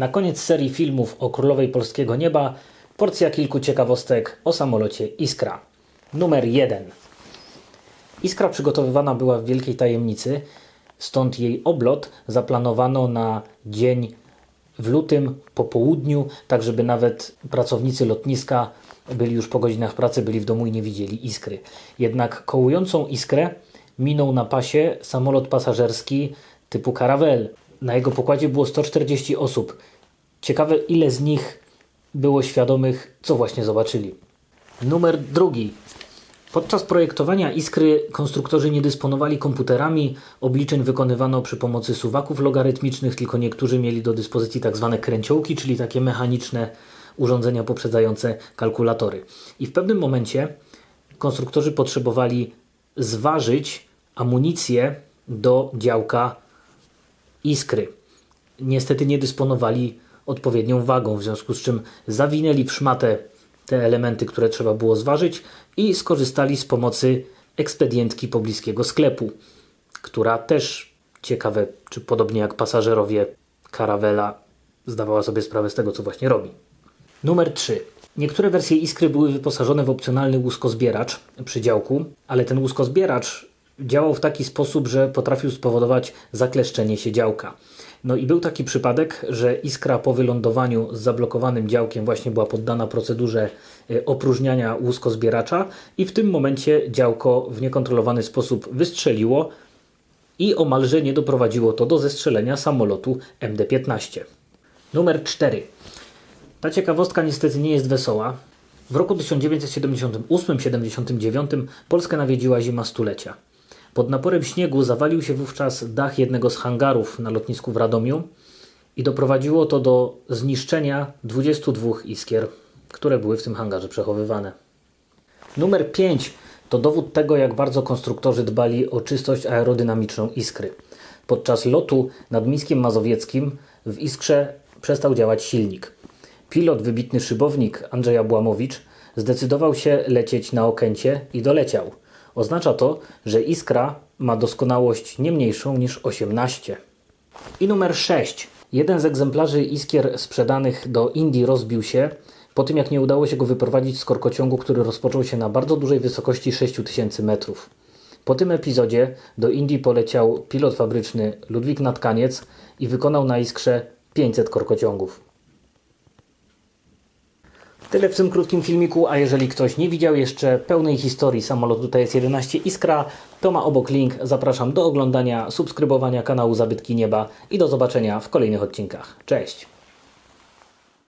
Na koniec serii filmów o Królowej Polskiego Nieba porcja kilku ciekawostek o samolocie Iskra. Numer 1. Iskra przygotowywana była w wielkiej tajemnicy, stąd jej oblot zaplanowano na dzień w lutym po południu, tak żeby nawet pracownicy lotniska byli już po godzinach pracy, byli w domu i nie widzieli iskry. Jednak kołującą iskrę minął na pasie samolot pasażerski typu Caravelle. Na jego pokładzie było 140 osób. Ciekawe, ile z nich było świadomych, co właśnie zobaczyli. Numer drugi. Podczas projektowania Iskry konstruktorzy nie dysponowali komputerami, obliczeń wykonywano przy pomocy suwaków logarytmicznych, tylko niektórzy mieli do dyspozycji tak zwane kręciołki, czyli takie mechaniczne urządzenia poprzedzające kalkulatory. I w pewnym momencie konstruktorzy potrzebowali zważyć amunicję do działka Iskry. Niestety nie dysponowali odpowiednią wagą, w związku z czym zawinęli w szmatę te elementy, które trzeba było zważyć i skorzystali z pomocy ekspedientki pobliskiego sklepu, która też ciekawe, czy podobnie jak pasażerowie Caravela zdawała sobie sprawę z tego, co właśnie robi. Numer 3. Niektóre wersje Iskry były wyposażone w opcjonalny łuskozbieracz przy działku, ale ten łuskozbieracz działał w taki sposób, że potrafił spowodować zakleszczenie się działka. No i był taki przypadek, że iskra po wylądowaniu z zablokowanym działkiem właśnie była poddana procedurze e, opróżniania łuskozbieracza i w tym momencie działko w niekontrolowany sposób wystrzeliło i omalże nie doprowadziło to do zestrzelenia samolotu MD-15. Numer 4. Ta ciekawostka niestety nie jest wesoła. W roku 1978-79 Polskę nawiedziła zima stulecia. Pod naporem śniegu zawalił się wówczas dach jednego z hangarów na lotnisku w Radomiu i doprowadziło to do zniszczenia 22 iskier, które były w tym hangarze przechowywane. Numer 5 to dowód tego, jak bardzo konstruktorzy dbali o czystość aerodynamiczną iskry. Podczas lotu nad Miskiem Mazowieckim w iskrze przestał działać silnik. Pilot, wybitny szybownik Andrzej Abłamowicz zdecydował się lecieć na Okęcie i doleciał. Oznacza to, że iskra ma doskonałość nie mniejszą niż 18. I numer 6. Jeden z egzemplarzy iskier sprzedanych do Indii rozbił się po tym, jak nie udało się go wyprowadzić z korkociągu, który rozpoczął się na bardzo dużej wysokości 6000 metrów. Po tym epizodzie do Indii poleciał pilot fabryczny Ludwik Natkaniec i wykonał na iskrze 500 korkociągów. Tyle w tym krótkim filmiku, a jeżeli ktoś nie widział jeszcze pełnej historii samolotu TS-11 Iskra, to ma obok link. Zapraszam do oglądania, subskrybowania kanału Zabytki Nieba i do zobaczenia w kolejnych odcinkach. Cześć!